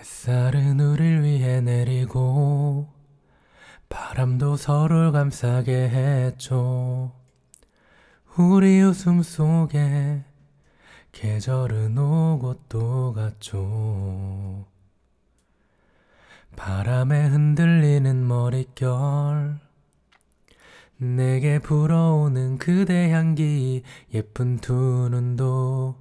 햇살은 우릴 위해 내리고 바람도 서로를 감싸게 했죠. 우리 웃음 속에 계절은 오고 또 갔죠. 바람에 흔들리는 머릿결 내게 불어오는 그대 향기 예쁜 두 눈도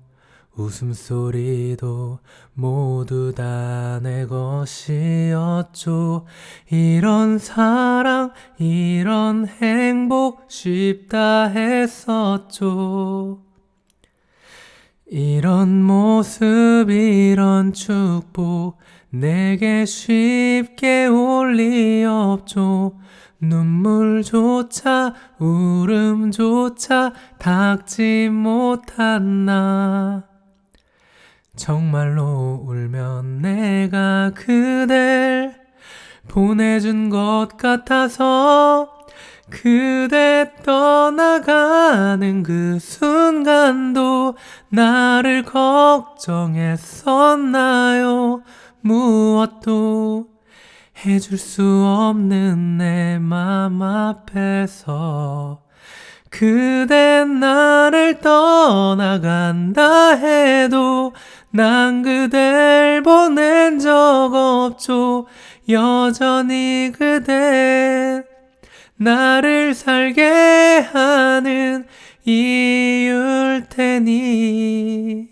웃음소리도 모두 다 내 것이었죠. 이런 사랑 이런 행복 쉽다 했었죠. 이런 모습 이런 축복 내게 쉽게 올 리 없죠. 눈물조차 울음조차 닦지 못한 나 정말로 울면 내가 그댈 보내준 것 같아서 그대 떠나가는 그 순간도 나를 걱정했었나요? 무엇도 해줄 수 없는 내 맘 앞에서 그대 나를 떠나간다 해도 난 그댈 보낸 적 없죠. 여전히 그대 나를 살게 하는 이유일 테니